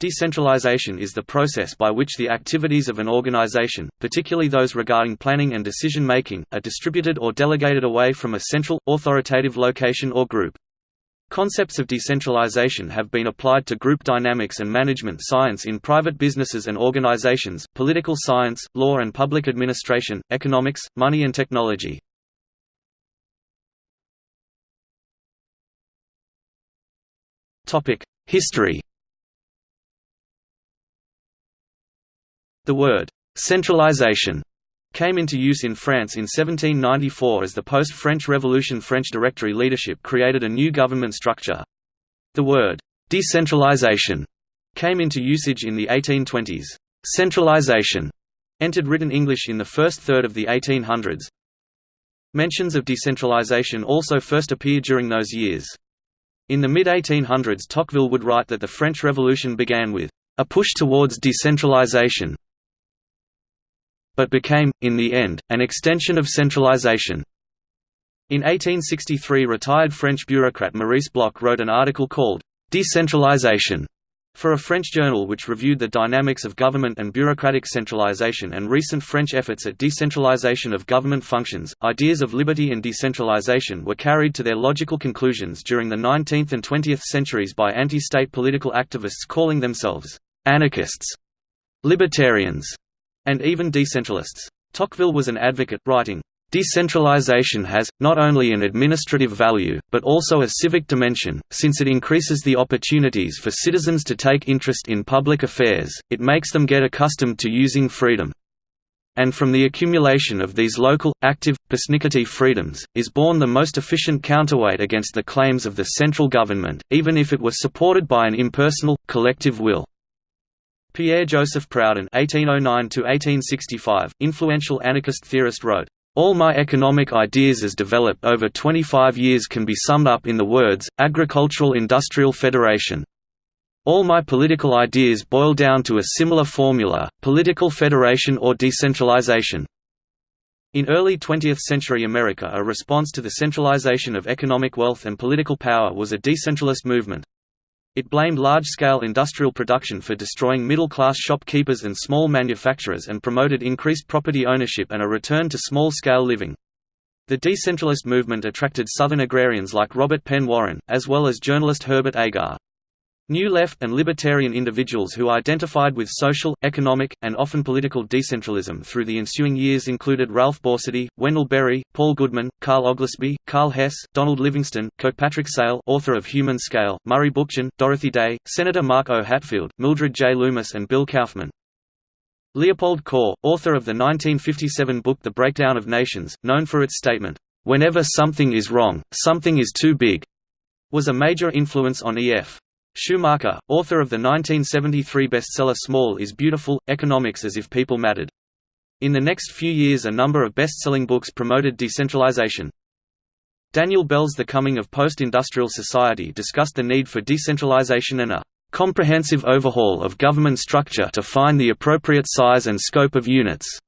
Decentralization is the process by which the activities of an organization, particularly those regarding planning and decision-making, are distributed or delegated away from a central, authoritative location or group. Concepts of decentralization have been applied to group dynamics and management science in private businesses and organizations, political science, law and public administration, economics, money and technology. History The word «centralization» came into use in France in 1794 as the post-French Revolution French Directory leadership created a new government structure. The word «decentralization» came into usage in the 1820s. Centralization entered written English in the first third of the 1800s. Mentions of decentralization also first appeared during those years. In the mid-1800s Tocqueville would write that the French Revolution began with a push towards decentralization but became, in the end, an extension of centralization. In 1863 retired French bureaucrat Maurice Bloch wrote an article called «Decentralization» for a French journal which reviewed the dynamics of government and bureaucratic centralization and recent French efforts at decentralization of government functions. Ideas of liberty and decentralization were carried to their logical conclusions during the 19th and 20th centuries by anti state political activists calling themselves anarchists, libertarians, and even decentralists. Tocqueville was an advocate, writing, Decentralization has, not only an administrative value, but also a civic dimension, since it increases the opportunities for citizens to take interest in public affairs, it makes them get accustomed to using freedom. And from the accumulation of these local, active, persnickety freedoms, is born the most efficient counterweight against the claims of the central government, even if it were supported by an impersonal, collective will. Pierre-Joseph Proudhon (1809–1865), influential anarchist theorist, wrote, "All my economic ideas as developed over 25 years can be summed up in the words agricultural-industrial federation." All my political ideas boil down to a similar formula, political federation or decentralization. In early 20th-century America a response to the centralization of economic wealth and political power was a decentralist movement. It blamed large-scale industrial production for destroying middle-class shopkeepers and small manufacturers and promoted increased property ownership and a return to small-scale living. The decentralist movement attracted Southern agrarians like Robert Penn Warren, as well as journalist Herbert Agar. New left and libertarian individuals who identified with social, economic, and often political decentralism through the ensuing years included Ralph Borsodi, Wendell Berry, Paul Goodman, Carl Oglesby, Karl Hess, Donald Livingston, Kirkpatrick Sale author of Human Scale, Murray Bookchin, Dorothy Day, Senator Mark O. Hatfield, Mildred J. Loomis and Bill Kauffman. Leopold Kohr, author of the 1957 book The Breakdown of Nations, known for its statement, "'Whenever something is wrong, something is too big' was a major influence on E.F. Schumacher, author of the 1973 bestseller Small is Beautiful, Economics as if People Mattered. In the next few years a number of best-selling books promoted decentralization. Daniel Bell's The Coming of Post-Industrial Society discussed the need for decentralization and a comprehensive overhaul of government structure to find the appropriate size and scope of units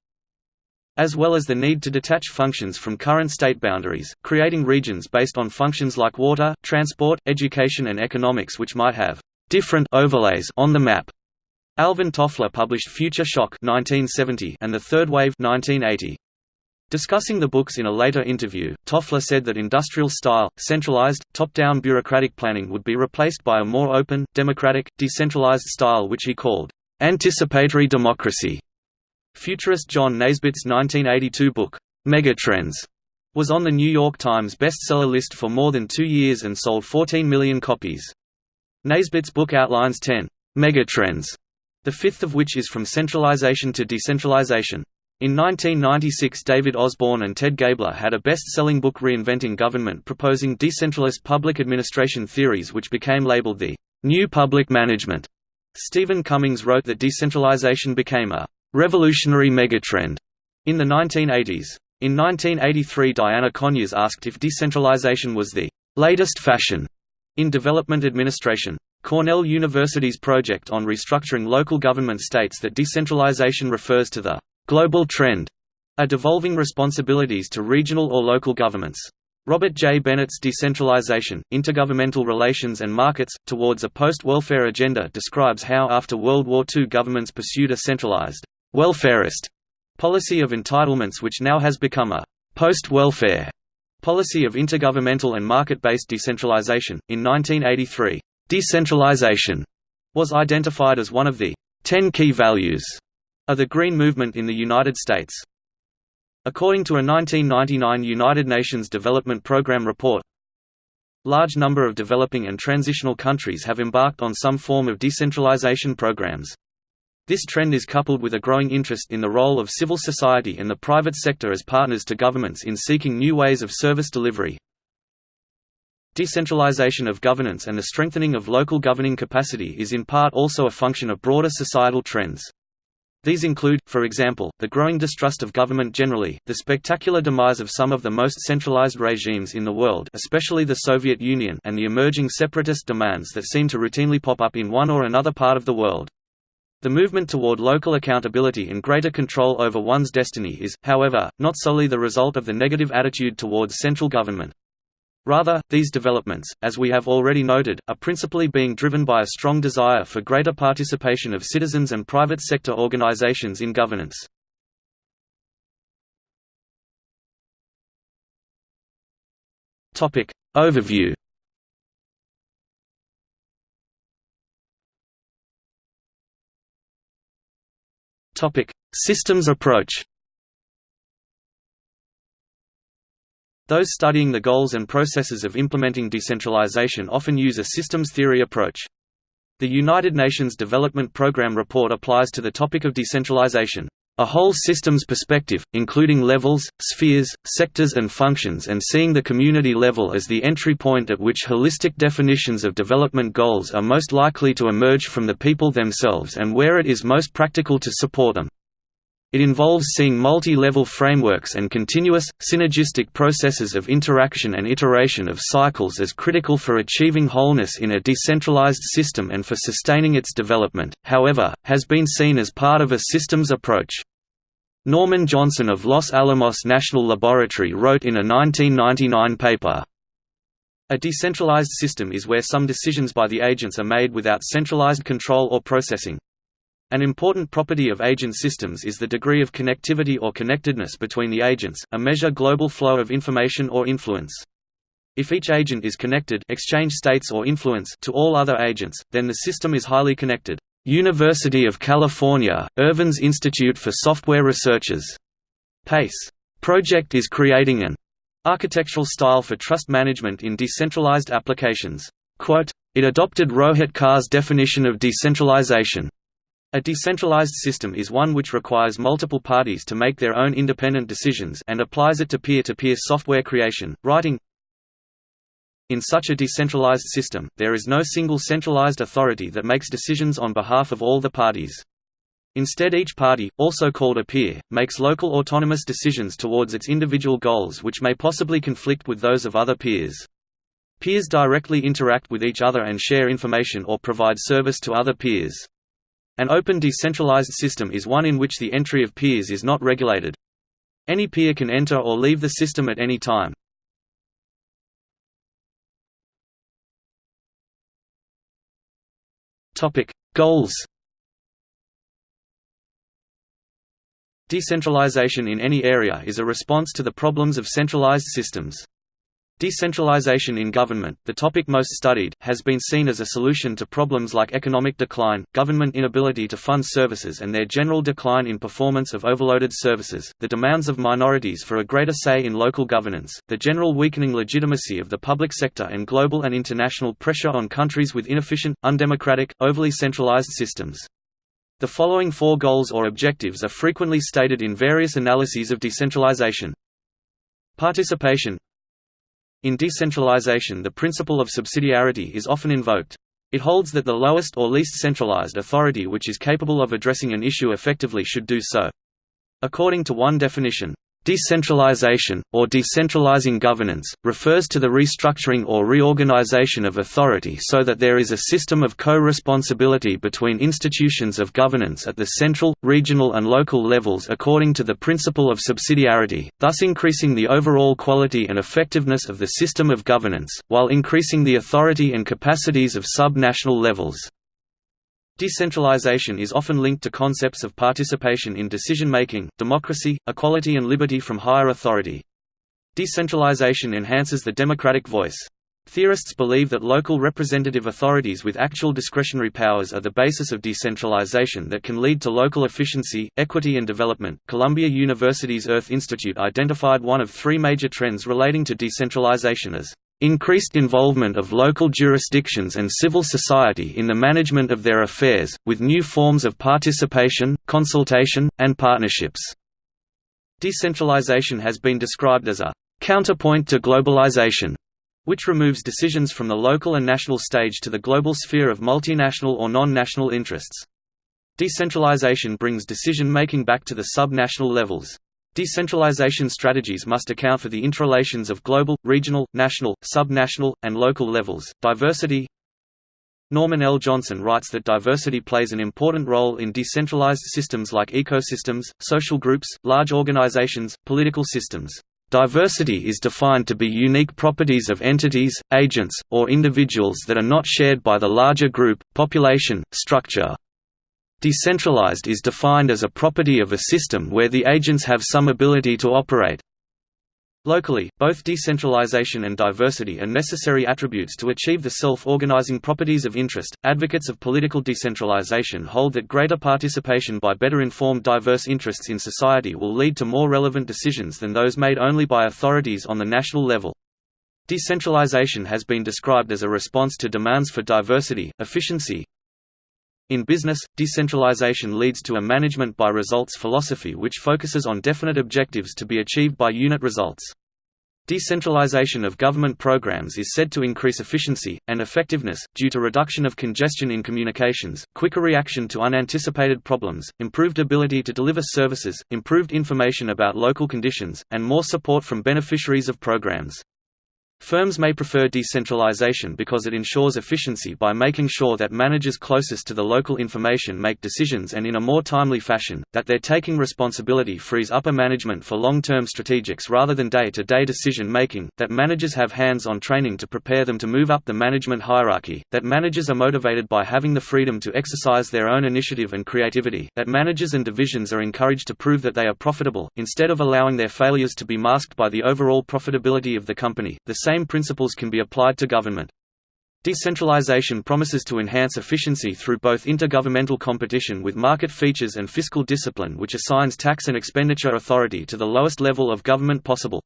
as well as the need to detach functions from current state boundaries, creating regions based on functions like water, transport, education and economics which might have different overlays on the map. Alvin Toffler published Future Shock 1970 and The Third Wave 1980. Discussing the books in a later interview, Toffler said that industrial-style, centralized, top-down bureaucratic planning would be replaced by a more open, democratic, decentralized style which he called anticipatory democracy. Futurist John Naisbitt's 1982 book, Megatrends, was on the New York Times bestseller list for more than two years and sold 14 million copies. Naisbitt's book outlines 10 megatrends, the fifth of which is from centralization to decentralization. In 1996 David Osborne and Ted Gaebler had a best-selling book Reinventing Government proposing decentralist public administration theories which became labeled the «New Public Management». Stephen Cummings wrote that decentralization became a revolutionary megatrend in the 1980s. In 1983 Diana Conyers asked if decentralization was the latest fashion in development administration. Cornell University's project on restructuring local government states that decentralization refers to the global trend, a devolving responsibilities to regional or local governments. Robert J. Bennett's Decentralization, Intergovernmental Relations and Markets, Towards a Post-Welfare Agenda describes how after World War II governments pursued a centralized, welfarist policy of entitlements which now has become a post-welfare policy of intergovernmental and market-based decentralization. In 1983, decentralization was identified as one of the 10 key values of the Green Movement in the United States. According to a 1999 United Nations Development Programme report, large number of developing and transitional countries have embarked on some form of decentralization programs. This trend is coupled with a growing interest in the role of civil society and the private sector as partners to governments in seeking new ways of service delivery. Decentralization of governance and the strengthening of local governing capacity is in part also a function of broader societal trends. These include, for example, the growing distrust of government generally, the spectacular demise of some of the most centralized regimes in the world especially the Soviet Union and the emerging separatist demands that seem to routinely pop up in one or another part of the world. The movement toward local accountability and greater control over one's destiny is, however, not solely the result of the negative attitude towards central government. Rather, these developments, as we have already noted, are principally being driven by a strong desire for greater participation of citizens and private sector organizations in governance. Overview Systems approach Those studying the goals and processes of implementing decentralization often use a systems theory approach. The United Nations Development Programme report applies to the topic of decentralization, a whole systems perspective, including levels, spheres, sectors and functions and seeing the community level as the entry point at which holistic definitions of development goals are most likely to emerge from the people themselves and where it is most practical to support them. It involves seeing multi-level frameworks and continuous, synergistic processes of interaction and iteration of cycles as critical for achieving wholeness in a decentralized system and for sustaining its development, however, has been seen as part of a systems approach. Norman Johnson of Los Alamos National Laboratory wrote in a 1999 paper, a decentralized system is where some decisions by the agents are made without centralized control or processing. An important property of agent systems is the degree of connectivity or connectedness between the agents, a measure global flow of information or influence. If each agent is connected exchange states or influence to all other agents, then the system is highly connected. University of California, Irvine's Institute for Software Researchers. PACE project is creating an architectural style for trust management in decentralized applications. Quote, it adopted Rohit Khar's definition of decentralization. A decentralized system is one which requires multiple parties to make their own independent decisions and applies it to peer-to-peer -peer software creation, writing. In such a decentralized system, there is no single centralized authority that makes decisions on behalf of all the parties. Instead each party, also called a peer, makes local autonomous decisions towards its individual goals which may possibly conflict with those of other peers. Peers directly interact with each other and share information or provide service to other peers. An open decentralized system is one in which the entry of peers is not regulated. Any peer can enter or leave the system at any time. Goals Decentralization in any area is a response to the problems of centralized systems. Decentralization in government, the topic most studied, has been seen as a solution to problems like economic decline, government inability to fund services and their general decline in performance of overloaded services, the demands of minorities for a greater say in local governance, the general weakening legitimacy of the public sector and global and international pressure on countries with inefficient, undemocratic, overly centralized systems. The following four goals or objectives are frequently stated in various analyses of decentralization. Participation in decentralization the principle of subsidiarity is often invoked. It holds that the lowest or least centralized authority which is capable of addressing an issue effectively should do so. According to one definition, Decentralization, or decentralizing governance, refers to the restructuring or reorganization of authority so that there is a system of co-responsibility between institutions of governance at the central, regional and local levels according to the principle of subsidiarity, thus increasing the overall quality and effectiveness of the system of governance, while increasing the authority and capacities of sub-national levels. Decentralization is often linked to concepts of participation in decision-making, democracy, equality and liberty from higher authority. Decentralization enhances the democratic voice. Theorists believe that local representative authorities with actual discretionary powers are the basis of decentralization that can lead to local efficiency, equity and development. Columbia University's Earth Institute identified one of three major trends relating to decentralization as increased involvement of local jurisdictions and civil society in the management of their affairs, with new forms of participation, consultation, and partnerships. Decentralization has been described as a counterpoint to globalization, which removes decisions from the local and national stage to the global sphere of multinational or non-national interests. Decentralization brings decision-making back to the sub-national levels. Decentralization strategies must account for the interrelations of global, regional, national, sub-national, and local levels. Diversity Norman L. Johnson writes that diversity plays an important role in decentralized systems like ecosystems, social groups, large organizations, political systems. Diversity is defined to be unique properties of entities, agents, or individuals that are not shared by the larger group, population, structure, Decentralized is defined as a property of a system where the agents have some ability to operate. Locally, both decentralization and diversity are necessary attributes to achieve the self-organizing properties of interest. Advocates of political decentralization hold that greater participation by better informed diverse interests in society will lead to more relevant decisions than those made only by authorities on the national level. Decentralization has been described as a response to demands for diversity, efficiency, in business, decentralization leads to a management by results philosophy which focuses on definite objectives to be achieved by unit results. Decentralization of government programs is said to increase efficiency, and effectiveness, due to reduction of congestion in communications, quicker reaction to unanticipated problems, improved ability to deliver services, improved information about local conditions, and more support from beneficiaries of programs. Firms may prefer decentralization because it ensures efficiency by making sure that managers closest to the local information make decisions and in a more timely fashion, that their taking responsibility frees upper management for long-term strategics rather than day-to-day -day decision making, that managers have hands-on training to prepare them to move up the management hierarchy, that managers are motivated by having the freedom to exercise their own initiative and creativity, that managers and divisions are encouraged to prove that they are profitable, instead of allowing their failures to be masked by the overall profitability of the company. The same principles can be applied to government. Decentralization promises to enhance efficiency through both intergovernmental competition with market features and fiscal discipline which assigns tax and expenditure authority to the lowest level of government possible.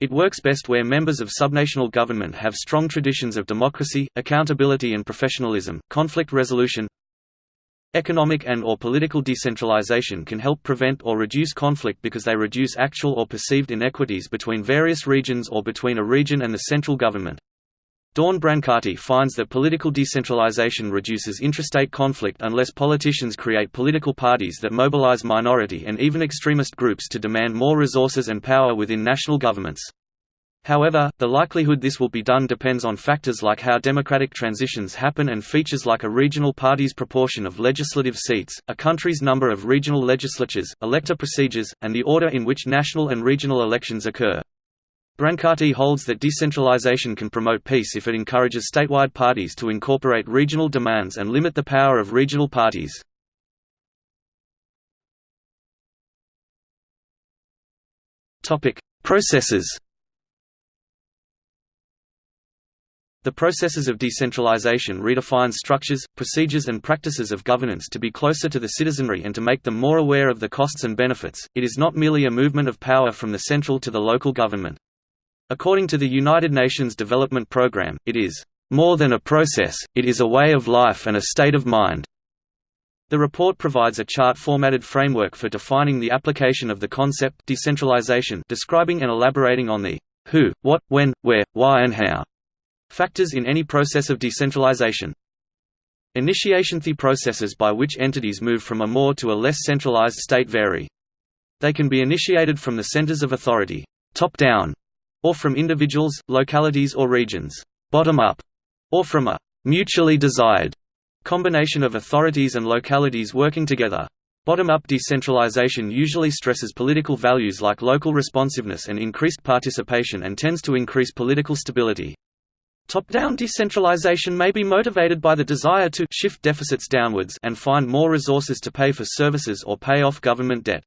It works best where members of subnational government have strong traditions of democracy, accountability and professionalism, conflict resolution. Economic and or political decentralization can help prevent or reduce conflict because they reduce actual or perceived inequities between various regions or between a region and the central government. Dawn Brancati finds that political decentralization reduces intrastate conflict unless politicians create political parties that mobilize minority and even extremist groups to demand more resources and power within national governments. However, the likelihood this will be done depends on factors like how democratic transitions happen and features like a regional party's proportion of legislative seats, a country's number of regional legislatures, elector procedures, and the order in which national and regional elections occur. Brancati holds that decentralization can promote peace if it encourages statewide parties to incorporate regional demands and limit the power of regional parties. Processes The processes of decentralization redefines structures, procedures and practices of governance to be closer to the citizenry and to make them more aware of the costs and benefits. It is not merely a movement of power from the central to the local government. According to the United Nations Development Programme, it is more than a process, it is a way of life and a state of mind. The report provides a chart-formatted framework for defining the application of the concept decentralization, describing and elaborating on the who, what, when, where, why and how Factors in any process of decentralization. Initiation The processes by which entities move from a more to a less centralized state vary. They can be initiated from the centers of authority, top-down, or from individuals, localities or regions, bottom-up, or from a mutually desired combination of authorities and localities working together. Bottom-up decentralization usually stresses political values like local responsiveness and increased participation and tends to increase political stability. Top-down decentralization may be motivated by the desire to shift deficits downwards and find more resources to pay for services or pay off government debt.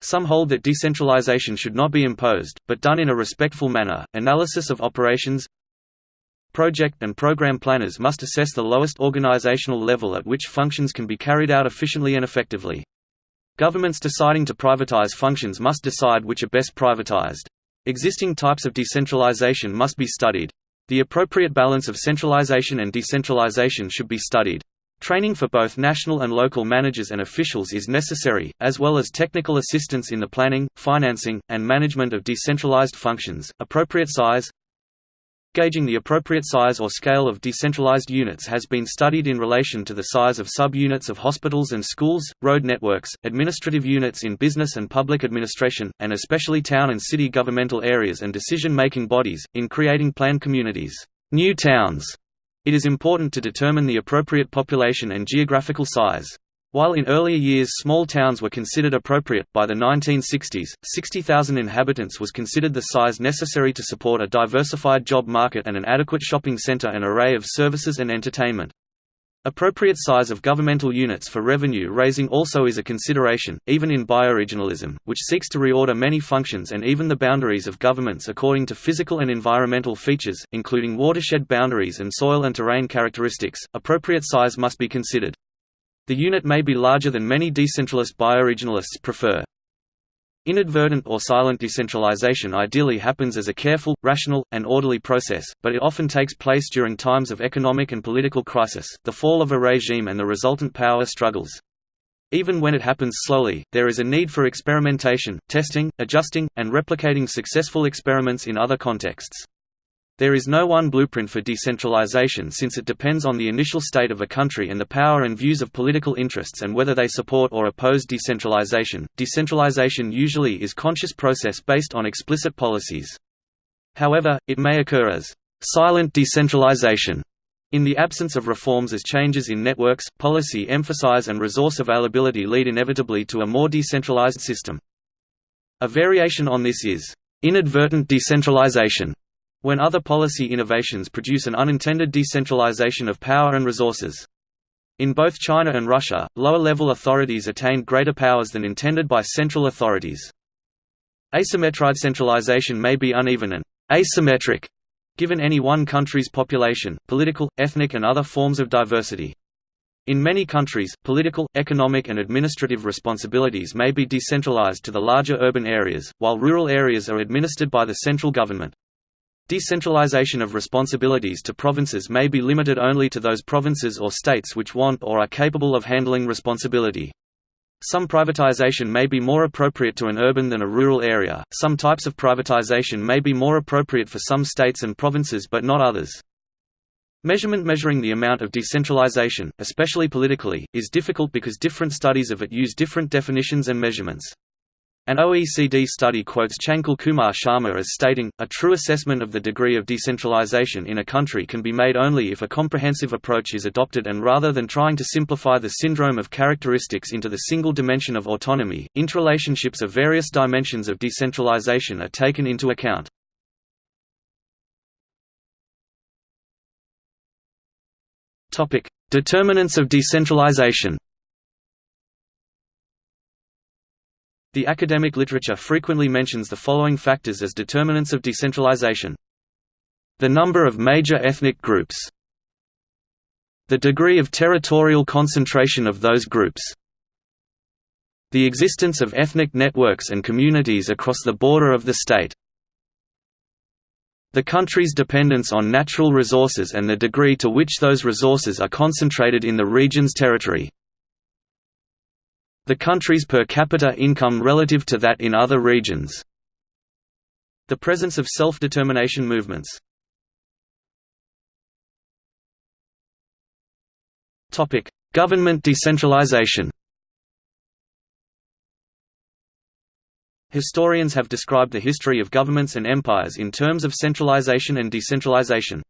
Some hold that decentralization should not be imposed, but done in a respectful manner. Analysis of operations Project and program planners must assess the lowest organizational level at which functions can be carried out efficiently and effectively. Governments deciding to privatize functions must decide which are best privatized. Existing types of decentralization must be studied. The appropriate balance of centralization and decentralization should be studied. Training for both national and local managers and officials is necessary, as well as technical assistance in the planning, financing, and management of decentralized functions. Appropriate size Gauging the appropriate size or scale of decentralized units has been studied in relation to the size of sub-units of hospitals and schools, road networks, administrative units in business and public administration, and especially town and city governmental areas and decision-making bodies, in creating planned communities. New towns it is important to determine the appropriate population and geographical size. While in earlier years small towns were considered appropriate, by the 1960s, 60,000 inhabitants was considered the size necessary to support a diversified job market and an adequate shopping center and array of services and entertainment. Appropriate size of governmental units for revenue raising also is a consideration, even in bioregionalism, which seeks to reorder many functions and even the boundaries of governments according to physical and environmental features, including watershed boundaries and soil and terrain characteristics. Appropriate size must be considered. The unit may be larger than many decentralist bioregionalists prefer. Inadvertent or silent decentralization ideally happens as a careful, rational, and orderly process, but it often takes place during times of economic and political crisis, the fall of a regime and the resultant power struggles. Even when it happens slowly, there is a need for experimentation, testing, adjusting, and replicating successful experiments in other contexts. There is no one blueprint for decentralization since it depends on the initial state of a country and the power and views of political interests and whether they support or oppose decentralization. Decentralization usually is conscious process based on explicit policies. However, it may occur as silent decentralization in the absence of reforms as changes in networks, policy emphasize and resource availability lead inevitably to a more decentralized system. A variation on this is inadvertent decentralization when other policy innovations produce an unintended decentralization of power and resources. In both China and Russia, lower-level authorities attained greater powers than intended by central authorities. Asymmetric centralization may be uneven and asymmetric, given any one country's population, political, ethnic and other forms of diversity. In many countries, political, economic and administrative responsibilities may be decentralized to the larger urban areas, while rural areas are administered by the central government. Decentralization of responsibilities to provinces may be limited only to those provinces or states which want or are capable of handling responsibility. Some privatization may be more appropriate to an urban than a rural area, some types of privatization may be more appropriate for some states and provinces but not others. Measurement measuring the amount of decentralization, especially politically, is difficult because different studies of it use different definitions and measurements. An OECD study quotes Chanchal Kumar Sharma as stating, a true assessment of the degree of decentralization in a country can be made only if a comprehensive approach is adopted and rather than trying to simplify the syndrome of characteristics into the single dimension of autonomy, interrelationships of various dimensions of decentralization are taken into account. Determinants of decentralization The academic literature frequently mentions the following factors as determinants of decentralization. The number of major ethnic groups. The degree of territorial concentration of those groups. The existence of ethnic networks and communities across the border of the state. The country's dependence on natural resources and the degree to which those resources are concentrated in the region's territory the country's per capita income relative to that in other regions. The presence of self-determination movements. Topic: Government decentralization Historians have described the history of governments and empires in terms of centralization and decentralization.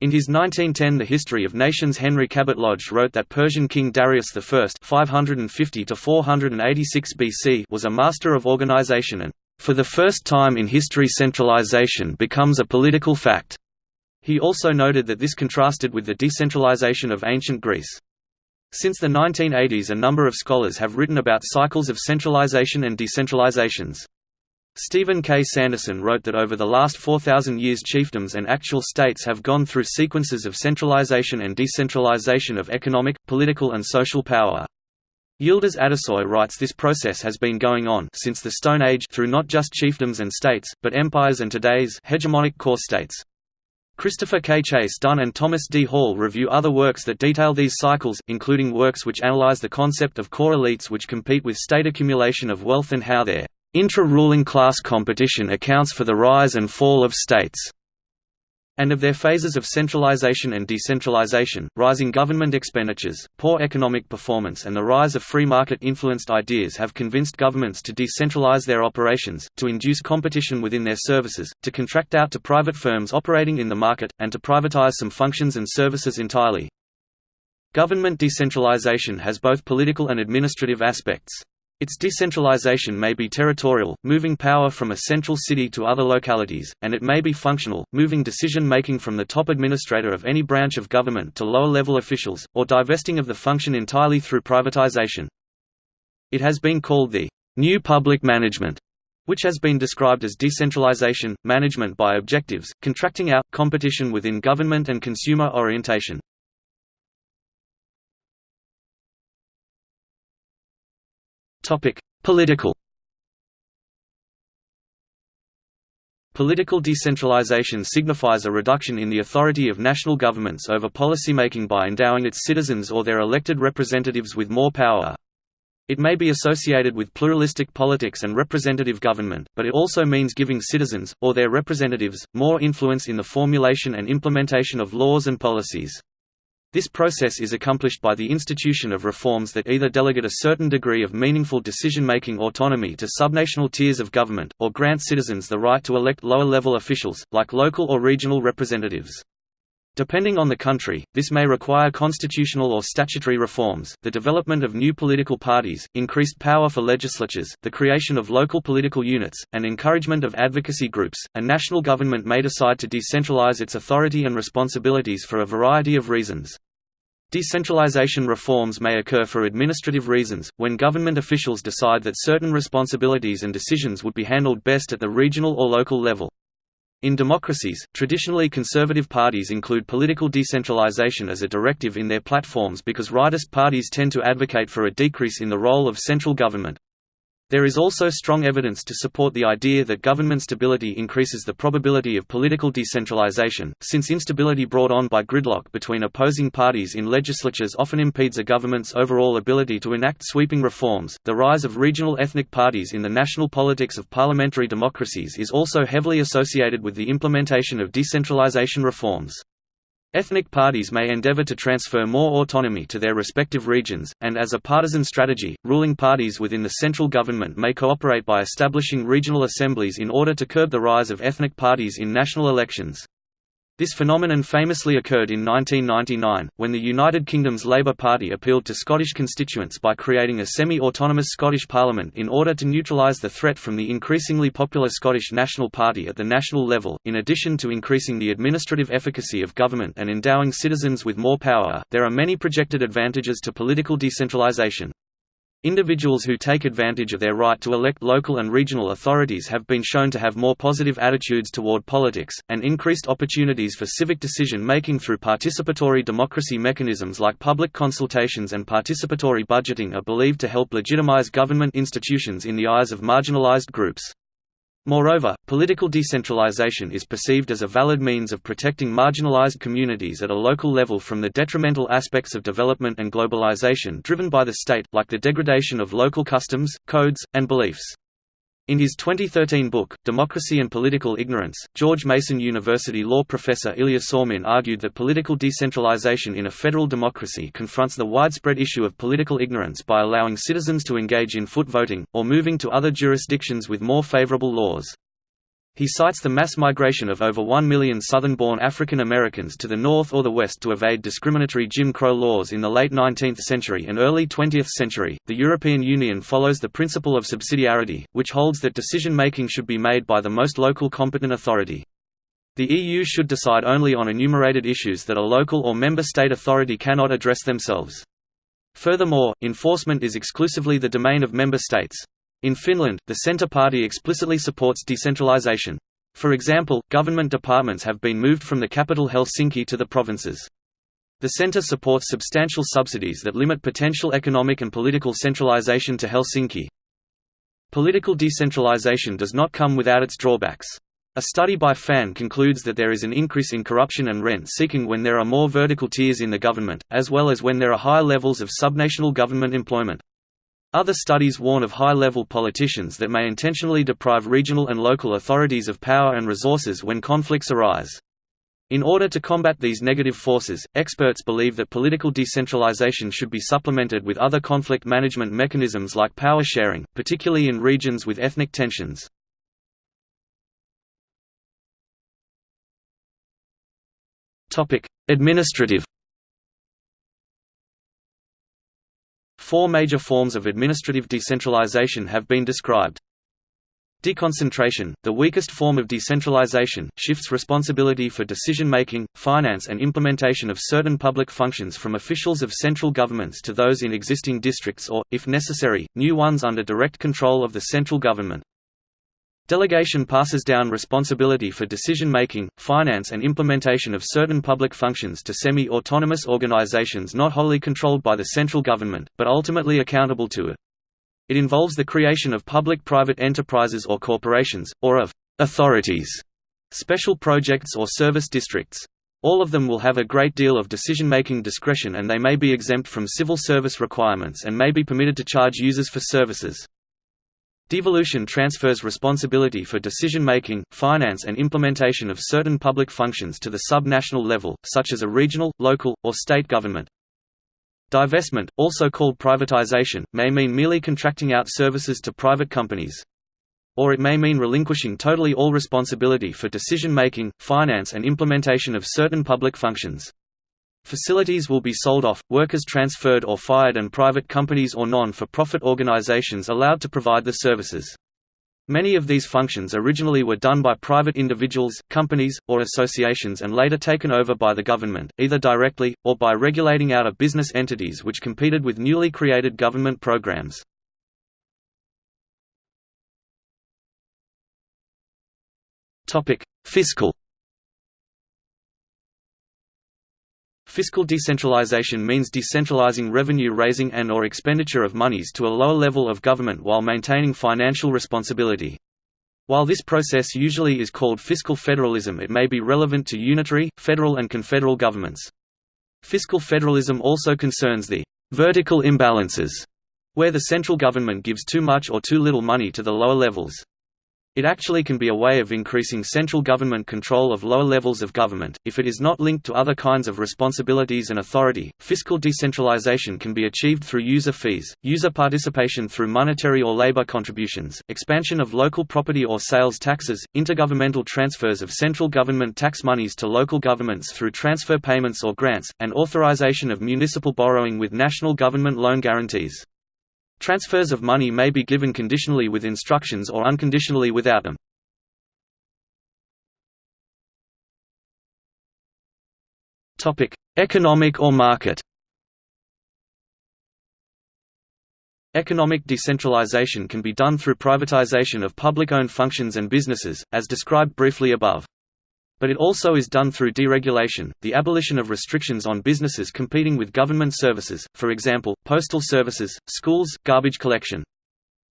In his 1910 The History of Nations Henry Cabot Lodge wrote that Persian King Darius I 550 BC was a master of organization and, "...for the first time in history centralization becomes a political fact." He also noted that this contrasted with the decentralization of ancient Greece. Since the 1980s a number of scholars have written about cycles of centralization and decentralizations. Stephen K. Sanderson wrote that over the last 4,000 years chiefdoms and actual states have gone through sequences of centralization and decentralization of economic, political and social power. Yildiz Atasoy writes this process has been going on since the Stone Age through not just chiefdoms and states, but empires and today's hegemonic core states. Christopher K. Chase Dunn and Thomas D. Hall review other works that detail these cycles, including works which analyze the concept of core elites which compete with state accumulation of wealth and how their Intra-ruling class competition accounts for the rise and fall of states and of their phases of centralization and decentralization, rising government expenditures, poor economic performance and the rise of free market-influenced ideas have convinced governments to decentralize their operations, to induce competition within their services, to contract out to private firms operating in the market, and to privatize some functions and services entirely. Government decentralization has both political and administrative aspects. Its decentralization may be territorial, moving power from a central city to other localities, and it may be functional, moving decision-making from the top administrator of any branch of government to lower-level officials, or divesting of the function entirely through privatization. It has been called the «new public management», which has been described as decentralization, management by objectives, contracting out, competition within government and consumer orientation. Political. Political decentralization signifies a reduction in the authority of national governments over policymaking by endowing its citizens or their elected representatives with more power. It may be associated with pluralistic politics and representative government, but it also means giving citizens, or their representatives, more influence in the formulation and implementation of laws and policies. This process is accomplished by the institution of reforms that either delegate a certain degree of meaningful decision-making autonomy to subnational tiers of government, or grant citizens the right to elect lower-level officials, like local or regional representatives. Depending on the country, this may require constitutional or statutory reforms, the development of new political parties, increased power for legislatures, the creation of local political units, and encouragement of advocacy groups. A national government may decide to decentralize its authority and responsibilities for a variety of reasons. Decentralization reforms may occur for administrative reasons, when government officials decide that certain responsibilities and decisions would be handled best at the regional or local level. In democracies, traditionally conservative parties include political decentralization as a directive in their platforms because rightist parties tend to advocate for a decrease in the role of central government. There is also strong evidence to support the idea that government stability increases the probability of political decentralization, since instability brought on by gridlock between opposing parties in legislatures often impedes a government's overall ability to enact sweeping reforms. The rise of regional ethnic parties in the national politics of parliamentary democracies is also heavily associated with the implementation of decentralization reforms. Ethnic parties may endeavor to transfer more autonomy to their respective regions, and as a partisan strategy, ruling parties within the central government may cooperate by establishing regional assemblies in order to curb the rise of ethnic parties in national elections. This phenomenon famously occurred in 1999, when the United Kingdom's Labour Party appealed to Scottish constituents by creating a semi-autonomous Scottish Parliament in order to neutralise the threat from the increasingly popular Scottish National Party at the national level. In addition to increasing the administrative efficacy of government and endowing citizens with more power, there are many projected advantages to political decentralisation. Individuals who take advantage of their right to elect local and regional authorities have been shown to have more positive attitudes toward politics, and increased opportunities for civic decision-making through participatory democracy mechanisms like public consultations and participatory budgeting are believed to help legitimize government institutions in the eyes of marginalized groups. Moreover, political decentralization is perceived as a valid means of protecting marginalized communities at a local level from the detrimental aspects of development and globalization driven by the state, like the degradation of local customs, codes, and beliefs. In his 2013 book, Democracy and Political Ignorance, George Mason University law professor Ilya Somin argued that political decentralization in a federal democracy confronts the widespread issue of political ignorance by allowing citizens to engage in foot voting, or moving to other jurisdictions with more favorable laws. He cites the mass migration of over 1 million Southern-born African Americans to the north or the west to evade discriminatory Jim Crow laws in the late 19th century and early 20th century. The European Union follows the principle of subsidiarity, which holds that decision-making should be made by the most local competent authority. The EU should decide only on enumerated issues that a local or member state authority cannot address themselves. Furthermore, enforcement is exclusively the domain of member states. In Finland, the Centre Party explicitly supports decentralization. For example, government departments have been moved from the capital Helsinki to the provinces. The centre supports substantial subsidies that limit potential economic and political centralization to Helsinki. Political decentralization does not come without its drawbacks. A study by FAN concludes that there is an increase in corruption and rent-seeking when there are more vertical tiers in the government, as well as when there are high levels of subnational government employment. Other studies warn of high-level politicians that may intentionally deprive regional and local authorities of power and resources when conflicts arise. In order to combat these negative forces, experts believe that political decentralization should be supplemented with other conflict management mechanisms like power sharing, particularly in regions with ethnic tensions. Administrative Four major forms of administrative decentralization have been described. Deconcentration, the weakest form of decentralization, shifts responsibility for decision-making, finance and implementation of certain public functions from officials of central governments to those in existing districts or, if necessary, new ones under direct control of the central government. Delegation passes down responsibility for decision-making, finance and implementation of certain public functions to semi-autonomous organizations not wholly controlled by the central government, but ultimately accountable to it. It involves the creation of public-private enterprises or corporations, or of «authorities», special projects or service districts. All of them will have a great deal of decision-making discretion and they may be exempt from civil service requirements and may be permitted to charge users for services. Devolution transfers responsibility for decision-making, finance and implementation of certain public functions to the sub-national level, such as a regional, local, or state government. Divestment, also called privatization, may mean merely contracting out services to private companies. Or it may mean relinquishing totally all responsibility for decision-making, finance and implementation of certain public functions. Facilities will be sold off, workers transferred or fired and private companies or non-for-profit organizations allowed to provide the services. Many of these functions originally were done by private individuals, companies, or associations and later taken over by the government, either directly, or by regulating out of business entities which competed with newly created government programs. Fiscal Fiscal decentralization means decentralizing revenue raising and or expenditure of monies to a lower level of government while maintaining financial responsibility. While this process usually is called fiscal federalism it may be relevant to unitary, federal and confederal governments. Fiscal federalism also concerns the «vertical imbalances» where the central government gives too much or too little money to the lower levels. It actually can be a way of increasing central government control of lower levels of government, if it is not linked to other kinds of responsibilities and authority. Fiscal decentralization can be achieved through user fees, user participation through monetary or labor contributions, expansion of local property or sales taxes, intergovernmental transfers of central government tax monies to local governments through transfer payments or grants, and authorization of municipal borrowing with national government loan guarantees. Transfers of money may be given conditionally with instructions or unconditionally without them. Topic: Economic or market Economic decentralization can be done through privatization of public-owned functions and businesses, as described briefly above. But it also is done through deregulation, the abolition of restrictions on businesses competing with government services, for example, postal services, schools, garbage collection.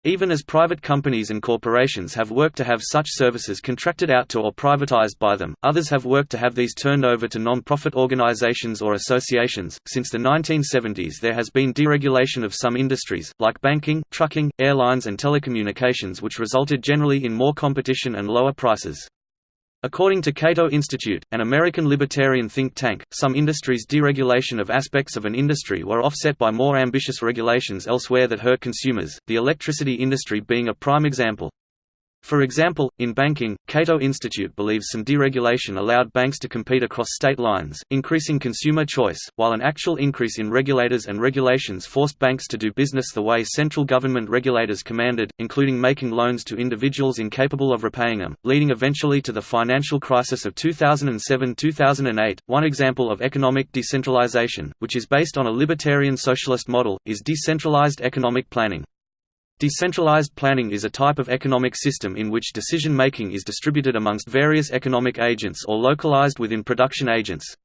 Even as private companies and corporations have worked to have such services contracted out to or privatized by them, others have worked to have these turned over to non-profit organizations or associations. Since the 1970s, there has been deregulation of some industries, like banking, trucking, airlines, and telecommunications, which resulted generally in more competition and lower prices. According to Cato Institute, an American libertarian think tank, some industries' deregulation of aspects of an industry were offset by more ambitious regulations elsewhere that hurt consumers, the electricity industry being a prime example. For example, in banking, Cato Institute believes some deregulation allowed banks to compete across state lines, increasing consumer choice, while an actual increase in regulators and regulations forced banks to do business the way central government regulators commanded, including making loans to individuals incapable of repaying them, leading eventually to the financial crisis of 2007–2008. One example of economic decentralization, which is based on a libertarian socialist model, is decentralized economic planning. Decentralized planning is a type of economic system in which decision-making is distributed amongst various economic agents or localized within production agents.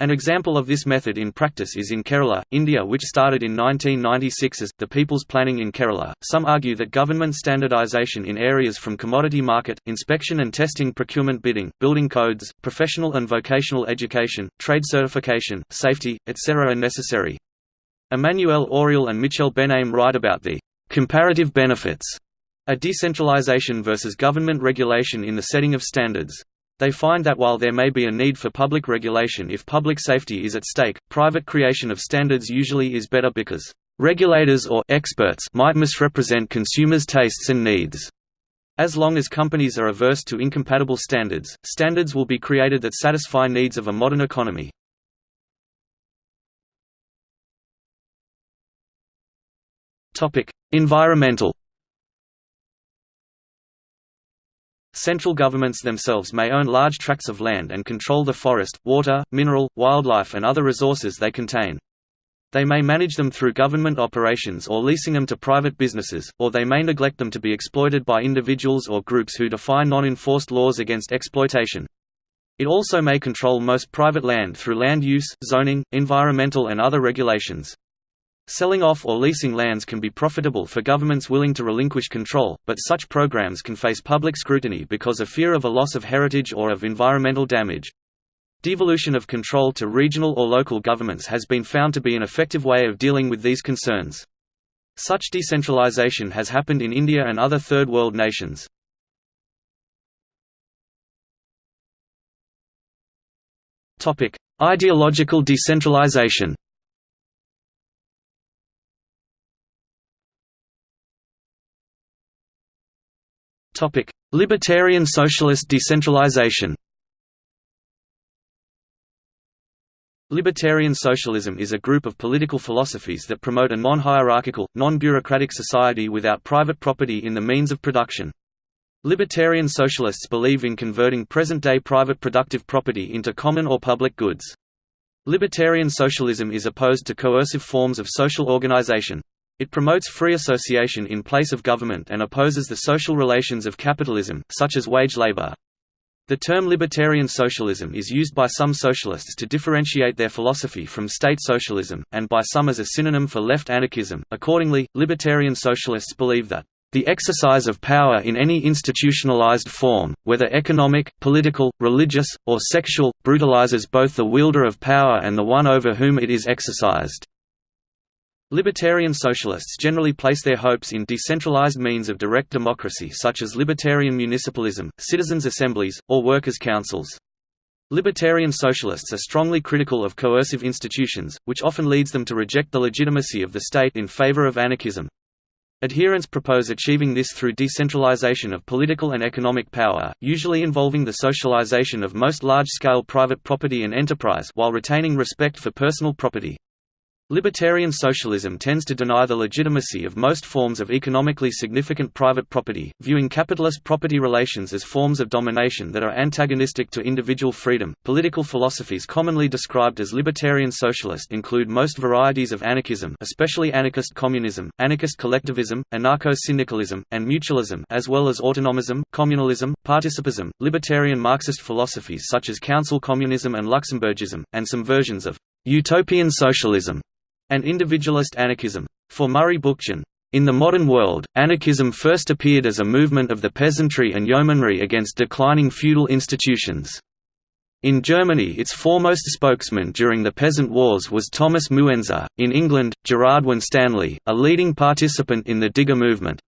An example of this method in practice is in Kerala, India which started in 1996 as, the People's Planning in Kerala. Some argue that government standardization in areas from commodity market, inspection and testing procurement bidding, building codes, professional and vocational education, trade certification, safety, etc. are necessary. Emmanuel Auriol and Michel Benaim write about the Comparative benefits a decentralization versus government regulation in the setting of standards. They find that while there may be a need for public regulation if public safety is at stake, private creation of standards usually is better because regulators or experts might misrepresent consumers' tastes and needs. As long as companies are averse to incompatible standards, standards will be created that satisfy needs of a modern economy. Topic: Environmental Central governments themselves may own large tracts of land and control the forest, water, mineral, wildlife and other resources they contain. They may manage them through government operations or leasing them to private businesses, or they may neglect them to be exploited by individuals or groups who defy non-enforced laws against exploitation. It also may control most private land through land use, zoning, environmental and other regulations. Selling off or leasing lands can be profitable for governments willing to relinquish control, but such programs can face public scrutiny because of fear of a loss of heritage or of environmental damage. Devolution of control to regional or local governments has been found to be an effective way of dealing with these concerns. Such decentralization has happened in India and other Third World nations. Ideological decentralization Libertarian socialist decentralization Libertarian socialism is a group of political philosophies that promote a non-hierarchical, non-bureaucratic society without private property in the means of production. Libertarian socialists believe in converting present-day private productive property into common or public goods. Libertarian socialism is opposed to coercive forms of social organization. It promotes free association in place of government and opposes the social relations of capitalism, such as wage labor. The term libertarian socialism is used by some socialists to differentiate their philosophy from state socialism, and by some as a synonym for left anarchism. Accordingly, libertarian socialists believe that the exercise of power in any institutionalized form, whether economic, political, religious, or sexual, brutalizes both the wielder of power and the one over whom it is exercised. Libertarian socialists generally place their hopes in decentralized means of direct democracy such as libertarian municipalism, citizens' assemblies, or workers' councils. Libertarian socialists are strongly critical of coercive institutions, which often leads them to reject the legitimacy of the state in favor of anarchism. Adherents propose achieving this through decentralization of political and economic power, usually involving the socialization of most large-scale private property and enterprise while retaining respect for personal property. Libertarian socialism tends to deny the legitimacy of most forms of economically significant private property, viewing capitalist property relations as forms of domination that are antagonistic to individual freedom. Political philosophies commonly described as libertarian socialist include most varieties of anarchism, especially anarchist communism, anarchist collectivism, anarcho-syndicalism, and mutualism, as well as autonomism, communalism, participism, libertarian Marxist philosophies such as council communism and Luxemburgism, and some versions of utopian socialism and individualist anarchism. For Murray Bookchin, In the modern world, anarchism first appeared as a movement of the peasantry and yeomanry against declining feudal institutions. In Germany its foremost spokesman during the Peasant Wars was Thomas Muenzer, in England, Gerard Winstanley, a leading participant in the Digger movement.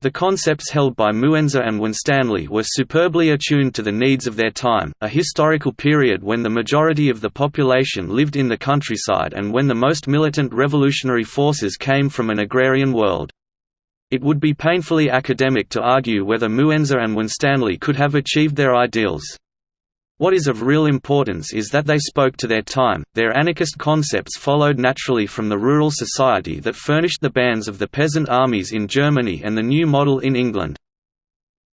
The concepts held by Muenzer and Winstanley were superbly attuned to the needs of their time, a historical period when the majority of the population lived in the countryside and when the most militant revolutionary forces came from an agrarian world. It would be painfully academic to argue whether Muenzer and Winstanley could have achieved their ideals. What is of real importance is that they spoke to their time, their anarchist concepts followed naturally from the rural society that furnished the bands of the peasant armies in Germany and the new model in England.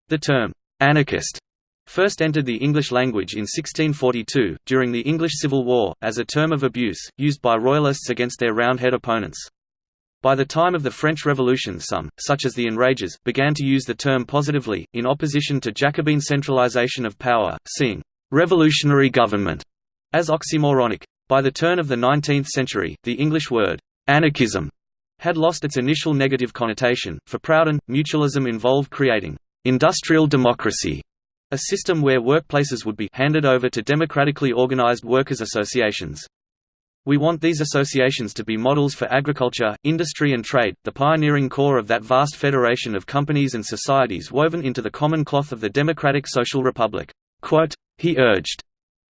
The term, «anarchist» first entered the English language in 1642, during the English Civil War, as a term of abuse, used by Royalists against their Roundhead opponents. By the time of the French Revolution some, such as the Enragés, began to use the term positively, in opposition to Jacobin centralization of power, seeing revolutionary government as oxymoronic. By the turn of the 19th century, the English word anarchism had lost its initial negative connotation. For Proudhon, mutualism involved creating industrial democracy, a system where workplaces would be handed over to democratically organized workers' associations. We want these associations to be models for agriculture, industry and trade, the pioneering core of that vast federation of companies and societies woven into the common cloth of the democratic social republic. He urged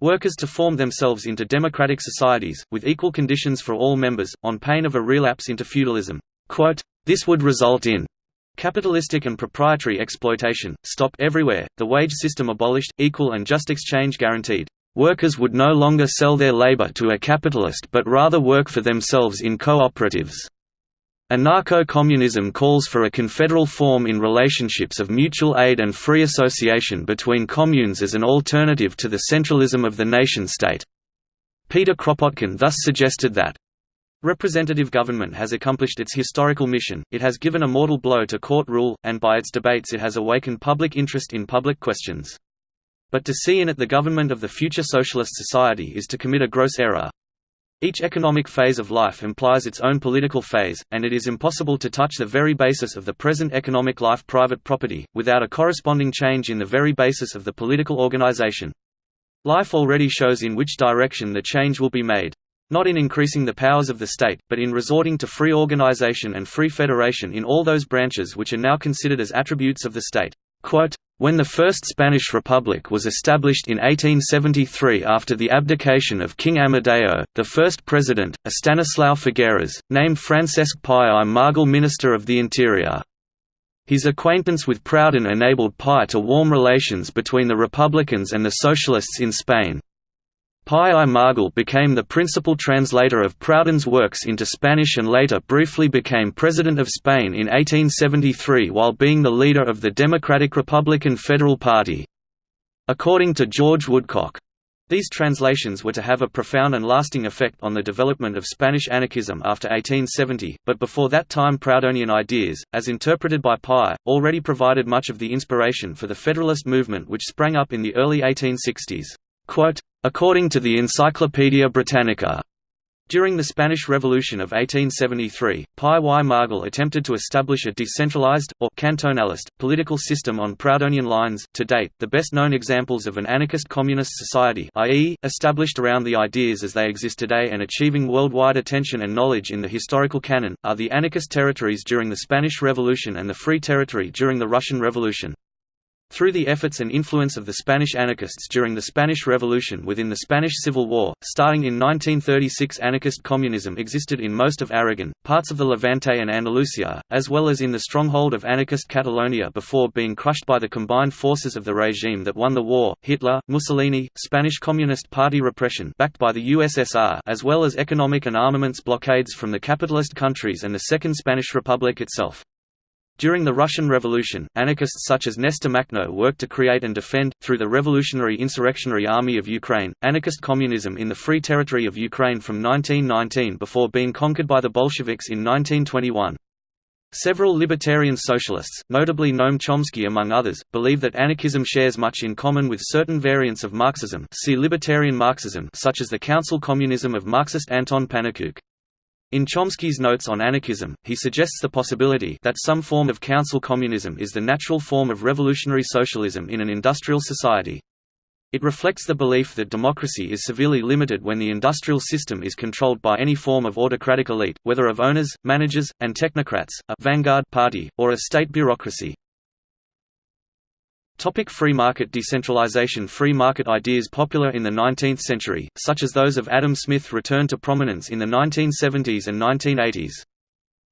workers to form themselves into democratic societies, with equal conditions for all members, on pain of a relapse into feudalism. This would result in capitalistic and proprietary exploitation, stop everywhere, the wage system abolished, equal and just exchange guaranteed. Workers would no longer sell their labor to a capitalist but rather work for themselves in cooperatives. Anarcho-communism calls for a confederal form in relationships of mutual aid and free association between communes as an alternative to the centralism of the nation-state. Peter Kropotkin thus suggested that Representative government has accomplished its historical mission, it has given a mortal blow to court rule, and by its debates it has awakened public interest in public questions. But to see in it the government of the future socialist society is to commit a gross error. Each economic phase of life implies its own political phase, and it is impossible to touch the very basis of the present economic life private property, without a corresponding change in the very basis of the political organization. Life already shows in which direction the change will be made. Not in increasing the powers of the state, but in resorting to free organization and free federation in all those branches which are now considered as attributes of the state. Quote, when the First Spanish Republic was established in 1873 after the abdication of King Amadeo, the first president, Estanislao Figueras, named Francesc Pi i Margall Minister of the Interior. His acquaintance with Proudhon enabled Pi to warm relations between the Republicans and the Socialists in Spain. Pi i became the principal translator of Proudhon's works into Spanish and later briefly became President of Spain in 1873 while being the leader of the Democratic Republican Federal Party. According to George Woodcock, these translations were to have a profound and lasting effect on the development of Spanish anarchism after 1870, but before that time Proudhonian ideas, as interpreted by Pi, already provided much of the inspiration for the Federalist movement which sprang up in the early 1860s. Quote, According to the Encyclopaedia Britannica, during the Spanish Revolution of 1873, Pi y Margall attempted to establish a decentralized, or cantonalist, political system on Proudhonian lines. To date, the best known examples of an anarchist communist society, i.e., established around the ideas as they exist today and achieving worldwide attention and knowledge in the historical canon, are the anarchist territories during the Spanish Revolution and the Free Territory during the Russian Revolution. Through the efforts and influence of the Spanish anarchists during the Spanish Revolution within the Spanish Civil War, starting in 1936 anarchist communism existed in most of Aragon, parts of the Levante and Andalusia, as well as in the stronghold of anarchist Catalonia before being crushed by the combined forces of the regime that won the war, Hitler, Mussolini, Spanish Communist Party repression backed by the USSR as well as economic and armaments blockades from the capitalist countries and the Second Spanish Republic itself. During the Russian Revolution, anarchists such as Nestor Makhno worked to create and defend, through the Revolutionary Insurrectionary Army of Ukraine, anarchist communism in the Free Territory of Ukraine from 1919 before being conquered by the Bolsheviks in 1921. Several libertarian socialists, notably Noam Chomsky among others, believe that anarchism shares much in common with certain variants of Marxism see libertarian Marxism such as the council communism of Marxist Anton Pannekoek. In Chomsky's Notes on Anarchism, he suggests the possibility that some form of council communism is the natural form of revolutionary socialism in an industrial society. It reflects the belief that democracy is severely limited when the industrial system is controlled by any form of autocratic elite, whether of owners, managers, and technocrats, a vanguard party, or a state bureaucracy. Topic free market decentralization Free market ideas popular in the 19th century, such as those of Adam Smith returned to prominence in the 1970s and 1980s.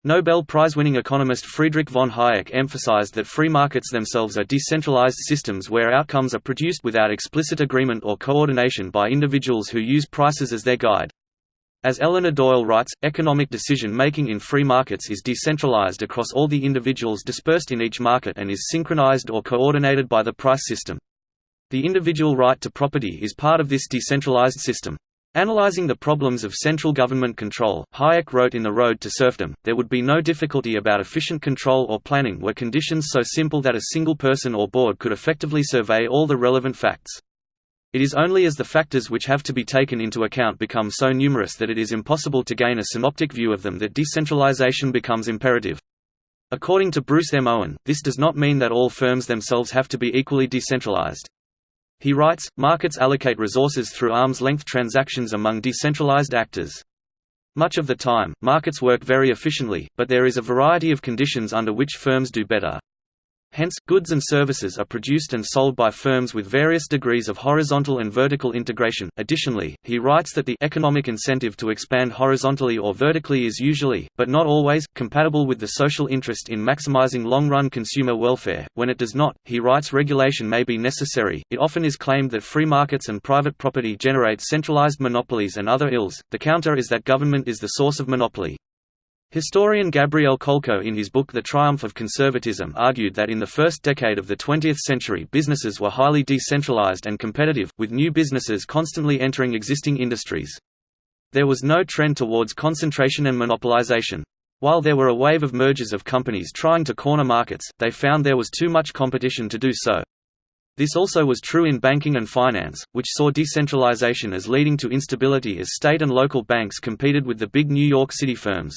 Nobel Prize-winning economist Friedrich von Hayek emphasized that free markets themselves are decentralized systems where outcomes are produced without explicit agreement or coordination by individuals who use prices as their guide. As Eleanor Doyle writes, economic decision-making in free markets is decentralized across all the individuals dispersed in each market and is synchronized or coordinated by the price system. The individual right to property is part of this decentralized system. Analyzing the problems of central government control, Hayek wrote in The Road to Serfdom, there would be no difficulty about efficient control or planning were conditions so simple that a single person or board could effectively survey all the relevant facts. It is only as the factors which have to be taken into account become so numerous that it is impossible to gain a synoptic view of them that decentralization becomes imperative. According to Bruce M. Owen, this does not mean that all firms themselves have to be equally decentralized. He writes, markets allocate resources through arm's-length transactions among decentralized actors. Much of the time, markets work very efficiently, but there is a variety of conditions under which firms do better. Hence, goods and services are produced and sold by firms with various degrees of horizontal and vertical integration. Additionally, he writes that the economic incentive to expand horizontally or vertically is usually, but not always, compatible with the social interest in maximizing long-run consumer welfare. When it does not, he writes regulation may be necessary. It often is claimed that free markets and private property generate centralized monopolies and other ills. The counter is that government is the source of monopoly. Historian Gabriel Kolko in his book The Triumph of Conservatism argued that in the first decade of the 20th century businesses were highly decentralized and competitive, with new businesses constantly entering existing industries. There was no trend towards concentration and monopolization. While there were a wave of mergers of companies trying to corner markets, they found there was too much competition to do so. This also was true in banking and finance, which saw decentralization as leading to instability as state and local banks competed with the big New York City firms.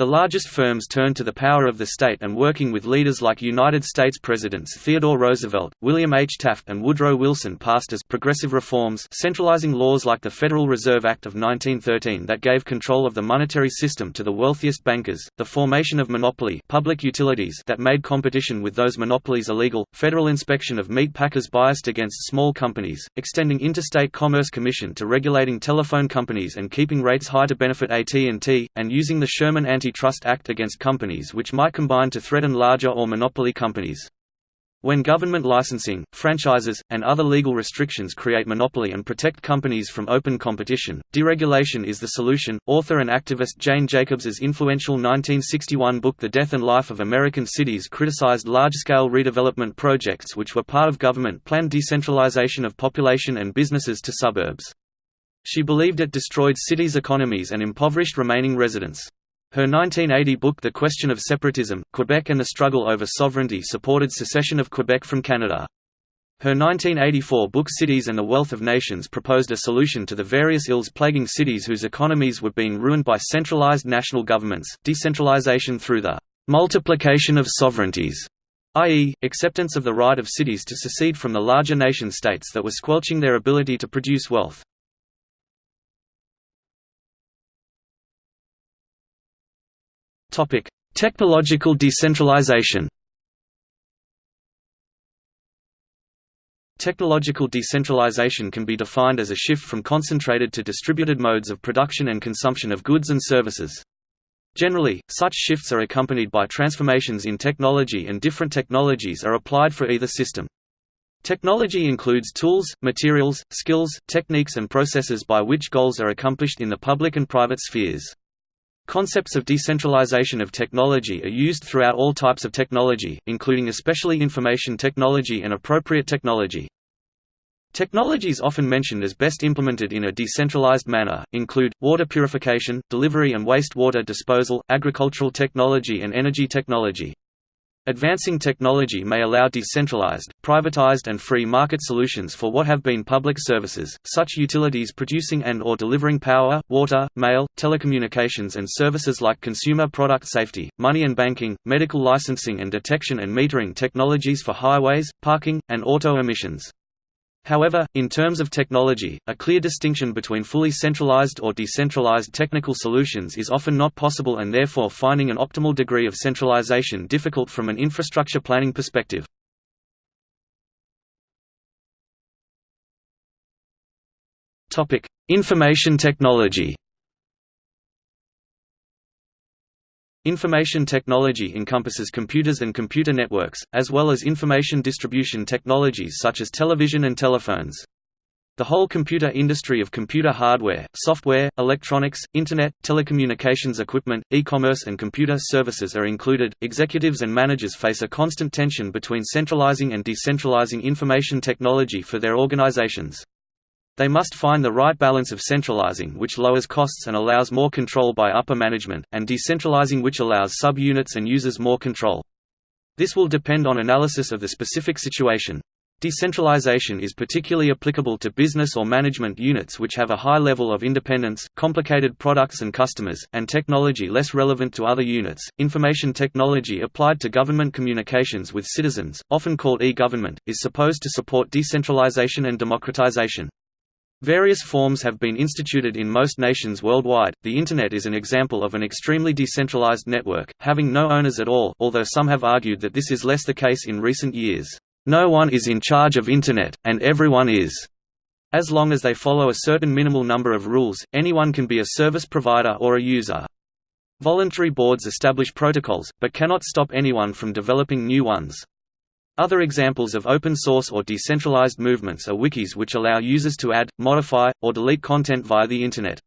The largest firms turned to the power of the state and working with leaders like United States Presidents Theodore Roosevelt, William H. Taft and Woodrow Wilson passed as progressive reforms centralizing laws like the Federal Reserve Act of 1913 that gave control of the monetary system to the wealthiest bankers, the formation of monopoly public utilities that made competition with those monopolies illegal, federal inspection of meat packers biased against small companies, extending Interstate Commerce Commission to regulating telephone companies and keeping rates high to benefit AT&T, and using the Sherman anti Antitrust Act against companies which might combine to threaten larger or monopoly companies. When government licensing, franchises, and other legal restrictions create monopoly and protect companies from open competition, deregulation is the solution. Author and activist Jane Jacobs's influential 1961 book The Death and Life of American Cities criticized large-scale redevelopment projects which were part of government-planned decentralization of population and businesses to suburbs. She believed it destroyed cities' economies and impoverished remaining residents. Her 1980 book The Question of Separatism, Quebec and the Struggle over Sovereignty supported secession of Quebec from Canada. Her 1984 book Cities and the Wealth of Nations proposed a solution to the various ills plaguing cities whose economies were being ruined by centralized national governments, decentralization through the multiplication of sovereignties, i.e., acceptance of the right of cities to secede from the larger nation-states that were squelching their ability to produce wealth. Topic: Technological decentralization. Technological decentralization can be defined as a shift from concentrated to distributed modes of production and consumption of goods and services. Generally, such shifts are accompanied by transformations in technology and different technologies are applied for either system. Technology includes tools, materials, skills, techniques and processes by which goals are accomplished in the public and private spheres. Concepts of decentralization of technology are used throughout all types of technology, including especially information technology and appropriate technology. Technologies often mentioned as best implemented in a decentralized manner, include, water purification, delivery and waste water disposal, agricultural technology and energy technology. Advancing technology may allow decentralized, privatized and free market solutions for what have been public services, such utilities producing and or delivering power, water, mail, telecommunications and services like consumer product safety, money and banking, medical licensing and detection and metering technologies for highways, parking, and auto emissions. However, in terms of technology, a clear distinction between fully centralized or decentralized technical solutions is often not possible and therefore finding an optimal degree of centralization difficult from an infrastructure planning perspective. Information technology Information technology encompasses computers and computer networks, as well as information distribution technologies such as television and telephones. The whole computer industry of computer hardware, software, electronics, internet, telecommunications equipment, e-commerce and computer services are included. Executives and managers face a constant tension between centralizing and decentralizing information technology for their organizations. They must find the right balance of centralizing which lowers costs and allows more control by upper management, and decentralizing which allows sub-units and users more control. This will depend on analysis of the specific situation. Decentralization is particularly applicable to business or management units which have a high level of independence, complicated products and customers, and technology less relevant to other units. Information technology applied to government communications with citizens, often called e-government, is supposed to support decentralization and democratization. Various forms have been instituted in most nations worldwide. The Internet is an example of an extremely decentralized network, having no owners at all, although some have argued that this is less the case in recent years. No one is in charge of Internet, and everyone is. As long as they follow a certain minimal number of rules, anyone can be a service provider or a user. Voluntary boards establish protocols, but cannot stop anyone from developing new ones. Other examples of open source or decentralized movements are wikis which allow users to add, modify, or delete content via the Internet.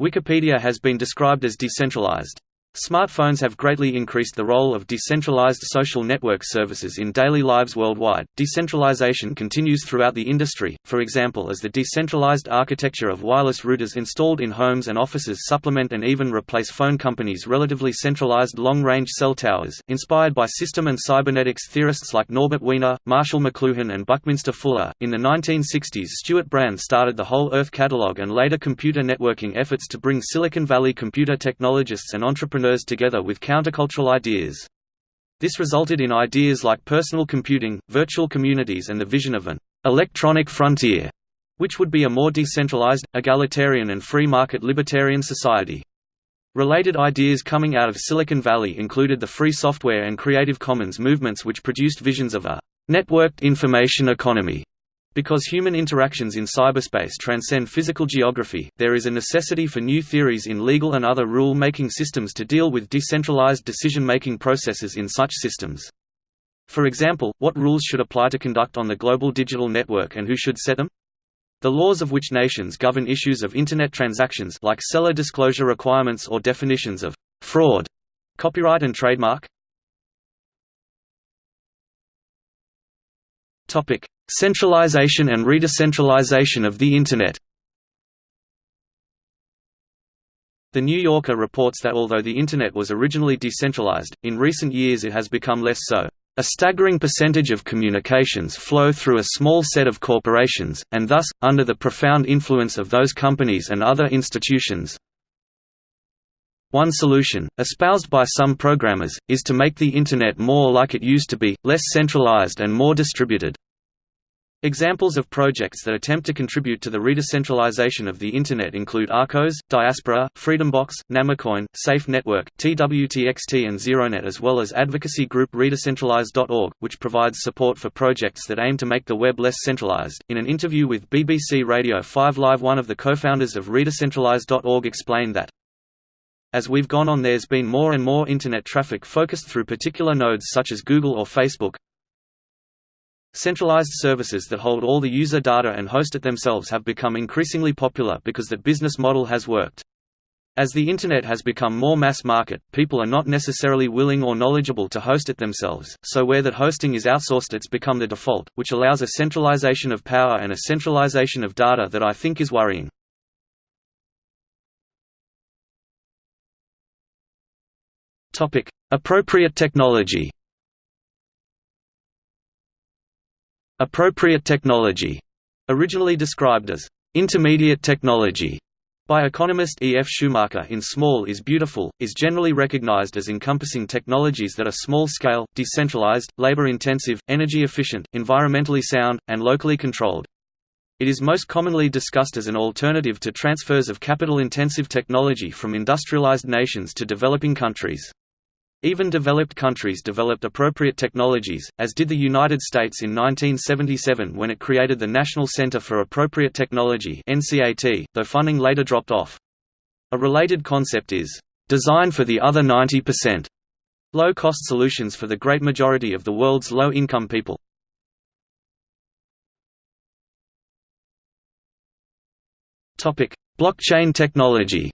Wikipedia has been described as decentralized. Smartphones have greatly increased the role of decentralized social network services in daily lives worldwide. Decentralization continues throughout the industry, for example, as the decentralized architecture of wireless routers installed in homes and offices supplement and even replace phone companies' relatively centralized long range cell towers. Inspired by system and cybernetics theorists like Norbert Wiener, Marshall McLuhan, and Buckminster Fuller, in the 1960s Stewart Brand started the Whole Earth Catalog and later computer networking efforts to bring Silicon Valley computer technologists and entrepreneurs together with countercultural ideas. This resulted in ideas like personal computing, virtual communities and the vision of an «electronic frontier», which would be a more decentralized, egalitarian and free market libertarian society. Related ideas coming out of Silicon Valley included the free software and Creative Commons movements which produced visions of a «networked information economy» Because human interactions in cyberspace transcend physical geography, there is a necessity for new theories in legal and other rule-making systems to deal with decentralized decision-making processes in such systems. For example, what rules should apply to conduct on the global digital network and who should set them? The laws of which nations govern issues of Internet transactions like seller disclosure requirements or definitions of fraud, copyright and trademark, Centralization and redecentralization of the Internet. The New Yorker reports that although the Internet was originally decentralized, in recent years it has become less so. A staggering percentage of communications flow through a small set of corporations, and thus, under the profound influence of those companies and other institutions, one solution, espoused by some programmers, is to make the Internet more like it used to be, less centralized and more distributed. Examples of projects that attempt to contribute to the redecentralization of the Internet include ArkOS, Diaspora, FreedomBox, Namecoin, Safe Network, TWTXT and ZeroNet as well as advocacy group redecentralize.org, which provides support for projects that aim to make the web less centralized. In an interview with BBC Radio 5 Live one of the co-founders of redecentralize.org explained that as we've gone on there's been more and more Internet traffic focused through particular nodes such as Google or Facebook. Centralized services that hold all the user data and host it themselves have become increasingly popular because that business model has worked. As the Internet has become more mass market, people are not necessarily willing or knowledgeable to host it themselves, so where that hosting is outsourced it's become the default, which allows a centralization of power and a centralization of data that I think is worrying. Appropriate technology Appropriate technology, originally described as intermediate technology by economist E. F. Schumacher in Small is Beautiful, is generally recognized as encompassing technologies that are small-scale, decentralized, labor-intensive, energy-efficient, environmentally sound, and locally controlled. It is most commonly discussed as an alternative to transfers of capital-intensive technology from industrialized nations to developing countries. Even developed countries developed appropriate technologies, as did the United States in 1977 when it created the National Center for Appropriate Technology though funding later dropped off. A related concept is, "...design for the other 90%", low-cost solutions for the great majority of the world's low-income people. Blockchain technology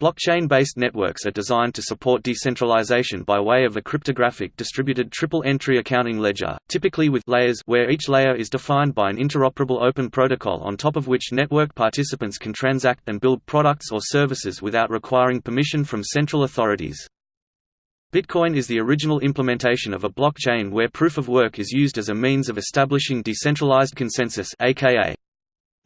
Blockchain-based networks are designed to support decentralization by way of a cryptographic distributed triple-entry accounting ledger, typically with layers where each layer is defined by an interoperable open protocol on top of which network participants can transact and build products or services without requiring permission from central authorities. Bitcoin is the original implementation of a blockchain where proof of work is used as a means of establishing decentralized consensus aka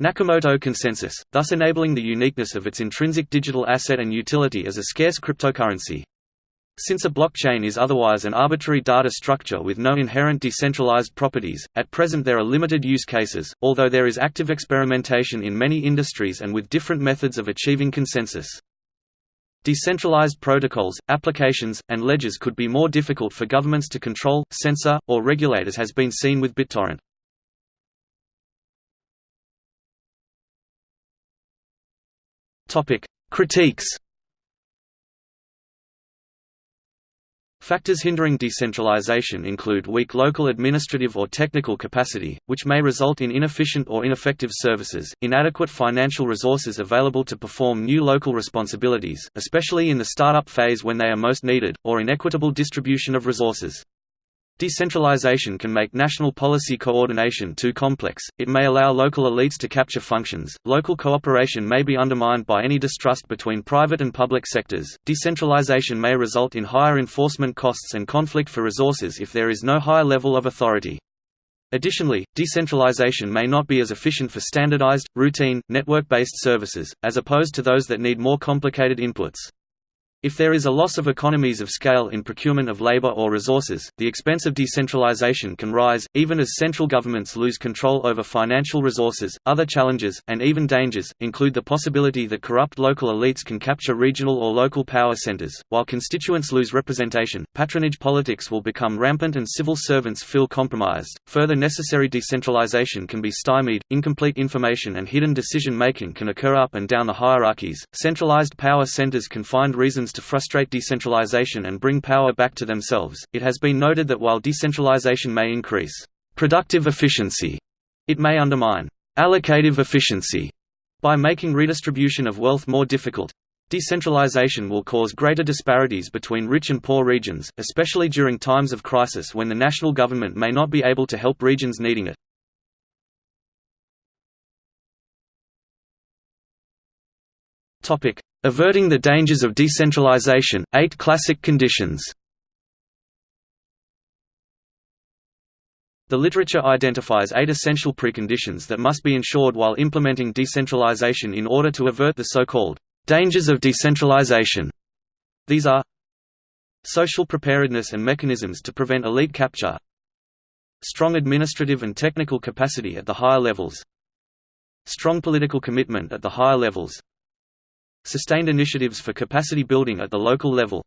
Nakamoto consensus, thus enabling the uniqueness of its intrinsic digital asset and utility as a scarce cryptocurrency. Since a blockchain is otherwise an arbitrary data structure with no inherent decentralized properties, at present there are limited use cases, although there is active experimentation in many industries and with different methods of achieving consensus. Decentralized protocols, applications, and ledgers could be more difficult for governments to control, censor, or regulate as has been seen with BitTorrent. Topic: Critiques. Factors hindering decentralization include weak local administrative or technical capacity, which may result in inefficient or ineffective services, inadequate financial resources available to perform new local responsibilities, especially in the startup phase when they are most needed, or inequitable distribution of resources. Decentralization can make national policy coordination too complex, it may allow local elites to capture functions, local cooperation may be undermined by any distrust between private and public sectors, decentralization may result in higher enforcement costs and conflict for resources if there is no higher level of authority. Additionally, decentralization may not be as efficient for standardized, routine, network-based services, as opposed to those that need more complicated inputs. If there is a loss of economies of scale in procurement of labor or resources, the expense of decentralization can rise, even as central governments lose control over financial resources. Other challenges, and even dangers, include the possibility that corrupt local elites can capture regional or local power centers. While constituents lose representation, patronage politics will become rampant and civil servants feel compromised. Further necessary decentralization can be stymied, incomplete information and hidden decision making can occur up and down the hierarchies. Centralized power centers can find reasons to frustrate decentralization and bring power back to themselves. It has been noted that while decentralization may increase productive efficiency, it may undermine allocative efficiency by making redistribution of wealth more difficult. Decentralization will cause greater disparities between rich and poor regions, especially during times of crisis when the national government may not be able to help regions needing it. Topic: Averting the Dangers of Decentralization, Eight Classic Conditions The literature identifies eight essential preconditions that must be ensured while implementing decentralization in order to avert the so-called dangers of decentralization. These are social preparedness and mechanisms to prevent elite capture strong administrative and technical capacity at the higher levels strong political commitment at the higher levels Sustained initiatives for capacity building at the local level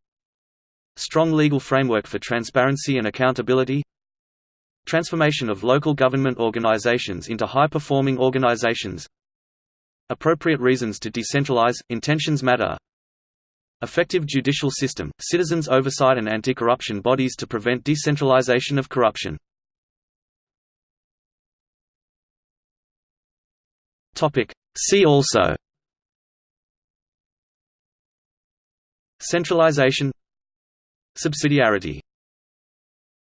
Strong legal framework for transparency and accountability Transformation of local government organizations into high-performing organizations Appropriate reasons to decentralize, intentions matter Effective judicial system, citizens' oversight and anti-corruption bodies to prevent decentralization of corruption. See also Centralization Subsidiarity